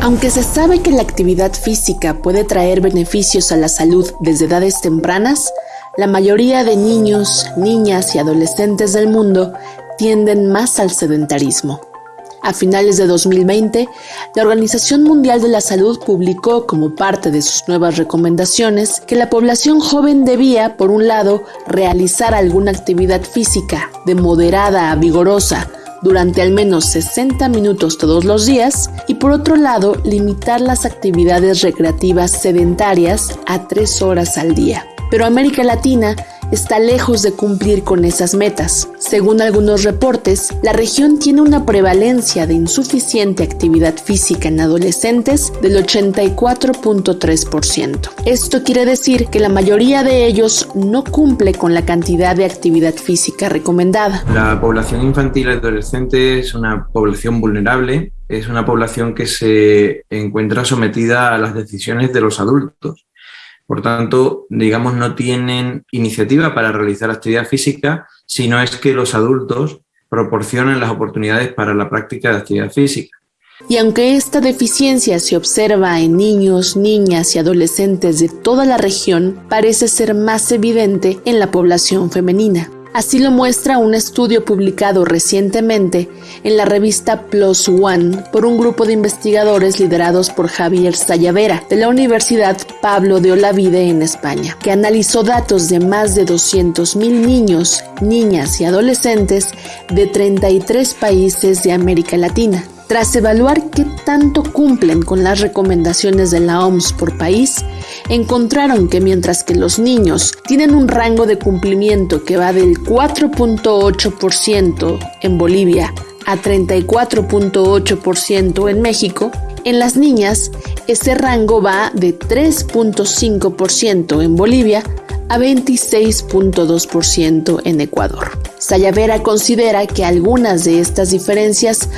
Aunque se sabe que la actividad física puede traer beneficios a la salud desde edades tempranas, la mayoría de niños, niñas y adolescentes del mundo tienden más al sedentarismo. A finales de 2020, la Organización Mundial de la Salud publicó como parte de sus nuevas recomendaciones que la población joven debía, por un lado, realizar alguna actividad física de moderada a vigorosa durante al menos 60 minutos todos los días y por otro lado, limitar las actividades recreativas sedentarias a 3 horas al día. Pero América Latina está lejos de cumplir con esas metas. Según algunos reportes, la región tiene una prevalencia de insuficiente actividad física en adolescentes del 84.3%. Esto quiere decir que la mayoría de ellos no cumple con la cantidad de actividad física recomendada. La población infantil y adolescente es una población vulnerable, es una población que se encuentra sometida a las decisiones de los adultos por tanto, digamos, no tienen iniciativa para realizar actividad física, sino es que los adultos proporcionan las oportunidades para la práctica de actividad física. Y aunque esta deficiencia se observa en niños, niñas y adolescentes de toda la región, parece ser más evidente en la población femenina. Así lo muestra un estudio publicado recientemente en la revista Plus One por un grupo de investigadores liderados por Javier Sayavera de la Universidad Pablo de Olavide en España, que analizó datos de más de 200.000 niños, niñas y adolescentes de 33 países de América Latina. Tras evaluar qué tanto cumplen con las recomendaciones de la OMS por país, encontraron que mientras que los niños tienen un rango de cumplimiento que va del 4.8% en Bolivia a 34.8% en México, en las niñas ese rango va de 3.5% en Bolivia a 26.2% en Ecuador. Sayavera considera que algunas de estas diferencias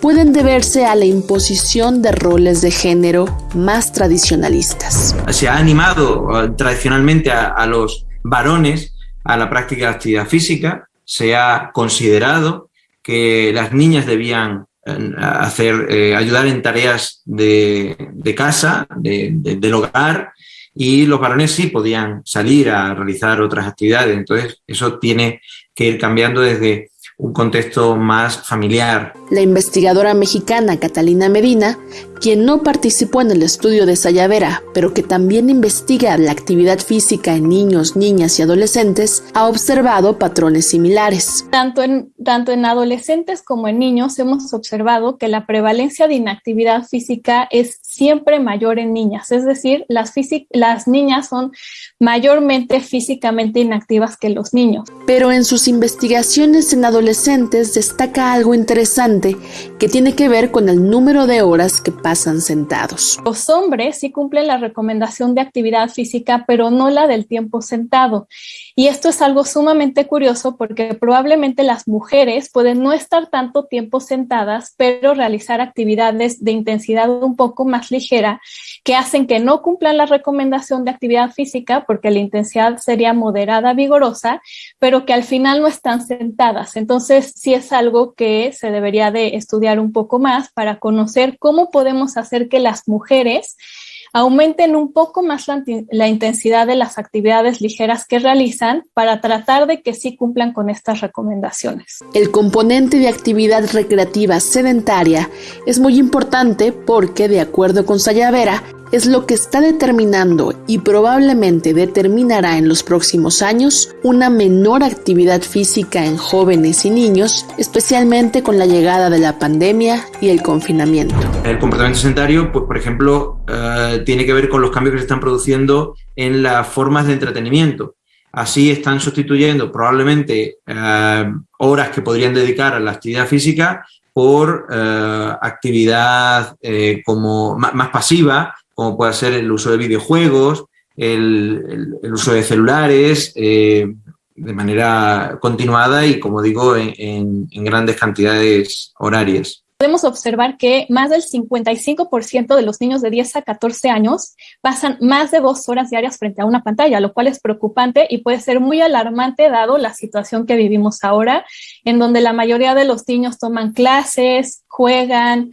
pueden deberse a la imposición de roles de género más tradicionalistas. Se ha animado uh, tradicionalmente a, los varones a la práctica de actividad física, se ha considerado que las niñas debían eh, hacer, eh, ayudar en tareas de, casa, del hogar, y los varones sí podían salir a realizar otras actividades. Entonces, eso tiene que ir cambiando desde un contexto más familiar. La investigadora mexicana Catalina Medina, quien no participó en el estudio de Sayavera, pero que también investiga la actividad física en niños, niñas y adolescentes, ha observado patrones similares. Tanto en, tanto en adolescentes como en niños hemos observado que la prevalencia de inactividad física es siempre mayor en niñas, es decir, las, las niñas son mayormente físicamente inactivas que los niños. Pero en sus investigaciones en adolescentes destaca algo interesante que tiene que ver con el número de horas que pasan sentados. Los hombres sí cumplen la recomendación de actividad física, pero no la del tiempo sentado. Y esto es algo sumamente curioso porque probablemente las mujeres pueden no estar tanto tiempo sentadas, pero realizar actividades de intensidad un poco más ligera que hacen que no cumplan la recomendación de actividad física porque la intensidad sería moderada, vigorosa, pero que al final no están sentadas. Entonces, sí es algo que se debería de estudiar un poco más para conocer cómo podemos hacer que las mujeres aumenten un poco más la, intensidad de las actividades ligeras que realizan para tratar de que sí cumplan con estas recomendaciones. El componente de actividad recreativa sedentaria es muy importante porque, de acuerdo con Sayavera, es lo que está determinando y probablemente determinará en los próximos años una menor actividad física en jóvenes y niños, especialmente con la llegada de la pandemia y el confinamiento. El comportamiento sedentario, pues, por ejemplo, eh, tiene que ver con los cambios que se están produciendo en las formas de entretenimiento. Así están sustituyendo probablemente eh, horas que podrían dedicar a la actividad física por eh, actividad como más pasiva, como puede ser el uso de videojuegos, el, uso de celulares, eh, de manera continuada y, como digo, en, grandes cantidades horarias. Podemos observar que más del 55% de los niños de 10 a 14 años pasan más de dos horas diarias frente a una pantalla, lo cual es preocupante y puede ser muy alarmante dado la situación que vivimos ahora, en donde la mayoría de los niños toman clases, juegan,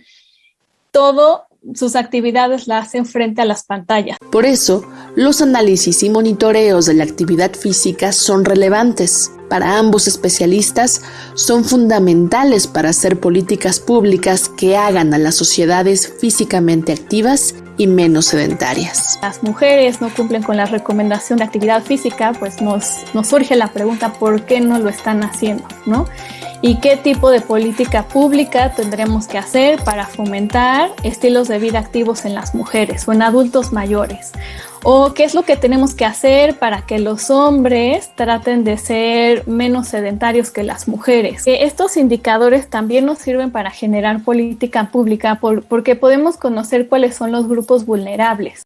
todo sus actividades la hacen frente a las pantallas. Por eso, los análisis y monitoreos de la actividad física son relevantes. Para ambos especialistas, son fundamentales para hacer políticas públicas que hagan a las sociedades físicamente activas y menos sedentarias. Las mujeres no cumplen con la recomendación de actividad física, pues nos, nos surge la pregunta por qué no lo están haciendo, ¿no? Y qué tipo de política pública tendremos que hacer para fomentar estilos de vida activos en las mujeres o en adultos mayores. O qué es lo que tenemos que hacer para que los hombres traten de ser menos sedentarios que las mujeres. Estos indicadores también nos sirven para generar política pública porque podemos conocer cuáles son los grupos vulnerables.